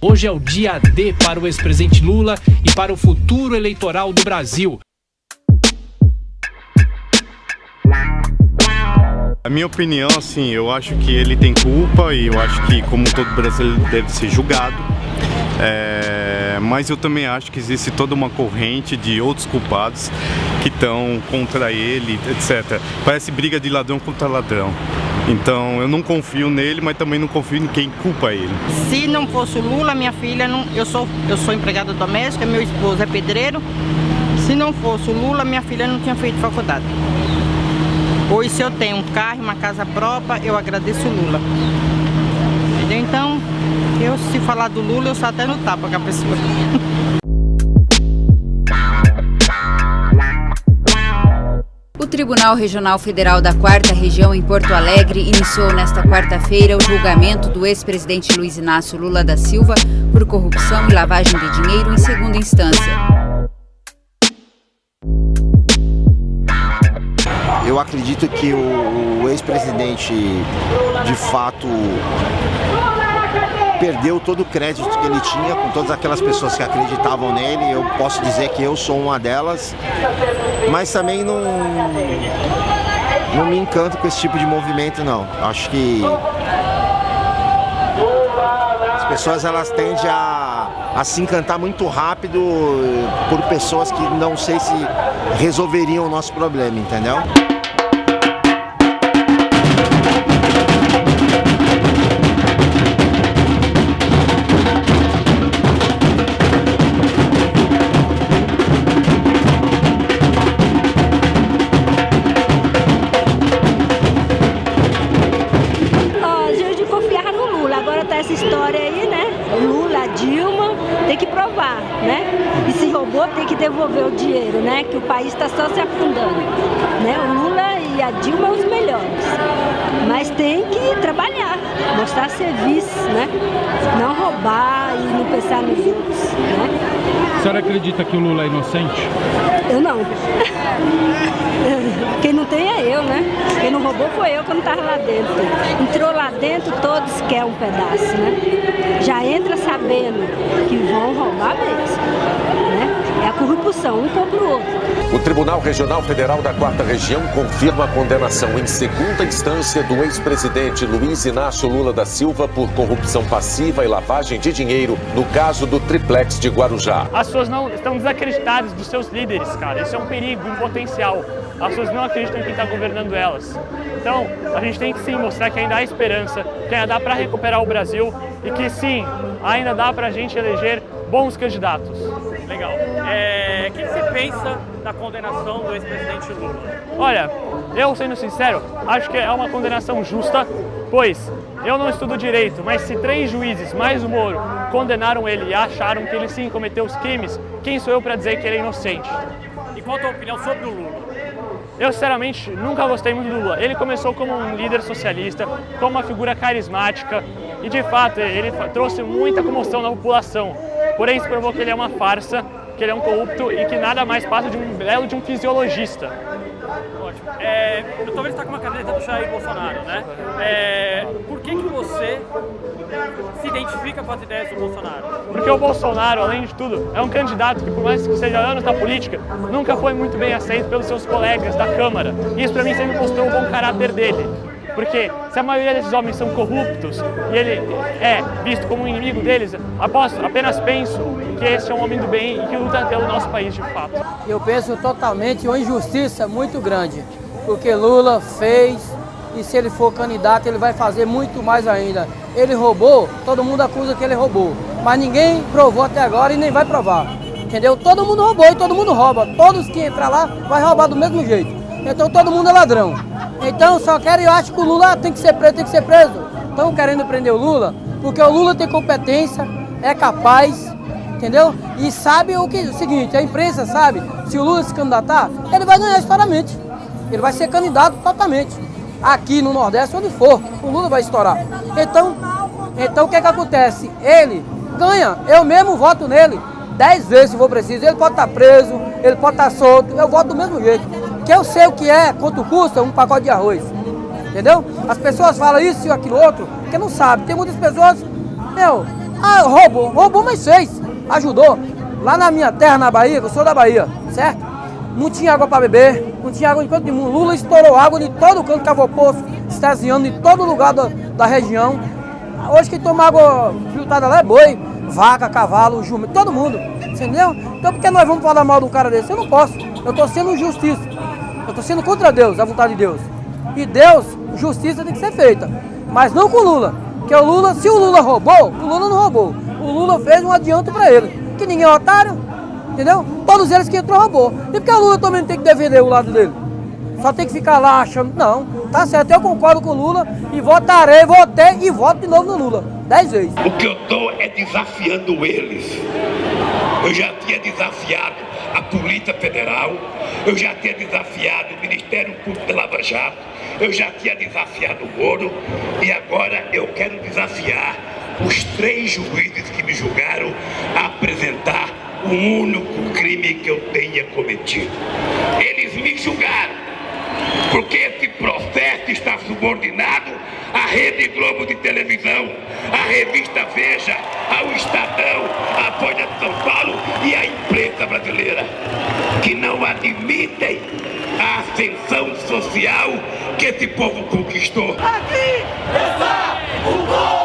Hoje é o dia D para o ex-presidente Lula e para o futuro eleitoral do Brasil. A minha opinião, assim, eu acho que ele tem culpa e eu acho que, como todo brasileiro, deve ser julgado. É, mas eu também acho que existe toda uma corrente de outros culpados que estão contra ele, etc. Parece briga de ladrão contra ladrão. Então eu não confio nele, mas também não confio em quem culpa ele. Se não fosse o Lula, minha filha, não, eu, sou, eu sou empregada doméstica, meu esposo é pedreiro. Se não fosse o Lula, minha filha não tinha feito faculdade. Hoje se eu tenho um carro, uma casa própria, eu agradeço o Lula. Entendeu? Então, eu se falar do Lula, eu sou até no tapa com a pessoa. Tribunal Regional Federal da Quarta Região em Porto Alegre iniciou nesta quarta-feira o julgamento do ex-presidente Luiz Inácio Lula da Silva por corrupção e lavagem de dinheiro em segunda instância. Eu acredito que o, o ex-presidente, de fato, perdeu todo o crédito que ele tinha com todas aquelas pessoas que acreditavam nele. Eu posso dizer que eu sou uma delas, mas também não, não me encanto com esse tipo de movimento, não. Acho que as pessoas elas tendem a, a se encantar muito rápido por pessoas que não sei se resolveriam o nosso problema, entendeu? Devolver o dinheiro, né? Que o país está só se afundando, né? O Lula e a Dilma os melhores. Mas tem que trabalhar, mostrar serviço, né? Não roubar e não pensar nos outros, né? A senhora acredita que o Lula é inocente? Eu não. Quem não tem é eu, né? Quem não roubou foi eu que não estava lá dentro. Entrou lá dentro, todos querem um pedaço, né? Já entra sabendo que vão roubar mesmo? É a corrupção, um contra o outro. O Tribunal Regional Federal da Quarta Região confirma a condenação em segunda instância do ex-presidente Luiz Inácio Lula da Silva por corrupção passiva e lavagem de dinheiro no caso do triplex de Guarujá. As pessoas não estão desacreditadas dos seus líderes, cara. Isso é um perigo, um potencial. As pessoas não acreditam em quem está governando elas. Então, a gente tem que sim mostrar que ainda há esperança, que ainda dá para recuperar o Brasil e que sim, ainda dá para a gente eleger bons candidatos. Legal. Pensa da condenação do ex-presidente Lula? Olha, eu sendo sincero, acho que é uma condenação justa, pois eu não estudo direito, mas se três juízes, mais o Moro, condenaram ele e acharam que ele sim cometeu os crimes, quem sou eu para dizer que ele é inocente? E qual a tua opinião sobre o Lula? Eu, sinceramente, nunca gostei muito do Lula. Ele começou como um líder socialista, como uma figura carismática e, de fato, ele trouxe muita comoção na população. Porém, se provou que ele é uma farsa, que ele é um corrupto e que nada mais passa de um belo de um fisiologista. Ótimo. É, eu tô vendo que está com uma caneta do Jair Bolsonaro, né? É, por que, que você se identifica com as ideias do Bolsonaro? Porque o Bolsonaro, além de tudo, é um candidato que, por mais que seja anos da política, nunca foi muito bem aceito pelos seus colegas da Câmara. Isso, para mim, sempre mostrou o bom caráter dele. Porque se a maioria desses homens são corruptos e ele é visto como um inimigo deles, aposto, apenas penso que esse é um homem do bem e que luta pelo nosso país de fato. Eu penso totalmente uma injustiça muito grande, porque Lula fez e se ele for candidato ele vai fazer muito mais ainda. Ele roubou, todo mundo acusa que ele roubou, mas ninguém provou até agora e nem vai provar. Entendeu? Todo mundo roubou e todo mundo rouba. Todos que entrar lá vai roubar do mesmo jeito. Então todo mundo é ladrão. Então só quero, eu acho que o Lula tem que ser preso, tem que ser preso. Estão querendo prender o Lula, porque o Lula tem competência, é capaz, entendeu? E sabe o que o seguinte, a imprensa sabe, se o Lula se candidatar, ele vai ganhar estouramente. Ele vai ser candidato totalmente. Aqui no Nordeste, onde for, o Lula vai estourar. Então, então o que é que acontece? Ele ganha, eu mesmo voto nele dez vezes se for preciso. Ele pode estar preso, ele pode estar solto, eu voto do mesmo jeito que eu sei o que é, quanto custa um pacote de arroz. Entendeu? As pessoas falam isso e aquilo outro, porque não sabem. Tem muitas pessoas, meu, Ah, roubou, roubou, mas fez. Ajudou. Lá na minha terra, na Bahia, eu sou da Bahia, certo? Não tinha água para beber, não tinha água em canto nenhum. Lula estourou água de todo canto, cavou poço, estaziando em todo lugar da, região. Hoje quem toma água filtrada lá é boi, vaca, cavalo, jumento, todo mundo. Entendeu? Então por que nós vamos falar mal de um cara desse? Eu não posso. Eu estou sendo justiça. Eu estou sendo contra Deus, a vontade de Deus. E Deus, justiça tem que ser feita. Mas não com o Lula. Porque o Lula, se o Lula roubou, o Lula não roubou. O Lula fez um adianto para ele. Que ninguém é otário, entendeu? Todos eles que entrou roubou. E porque o Lula também tem que defender o lado dele? Só tem que ficar lá achando. Não, tá certo, eu concordo com o Lula e votarei, votei e voto de novo no Lula. Dez vezes. O que eu tô é desafiando eles. Eu já tinha desafiado a Polícia Federal, eu já tinha desafiado o Ministério Público de Lava Jato, eu já tinha desafiado o Moro e agora eu quero desafiar os três juízes que me julgaram a apresentar o único crime que eu tenha cometido. Eles me julgaram porque esse processo está subordinado à Rede Globo de televisão, à revista Veja, ao Estadão, Folha de São Paulo e à imprensa brasileira, que não admitem a ascensão social que esse povo conquistou. Aqui está o povo!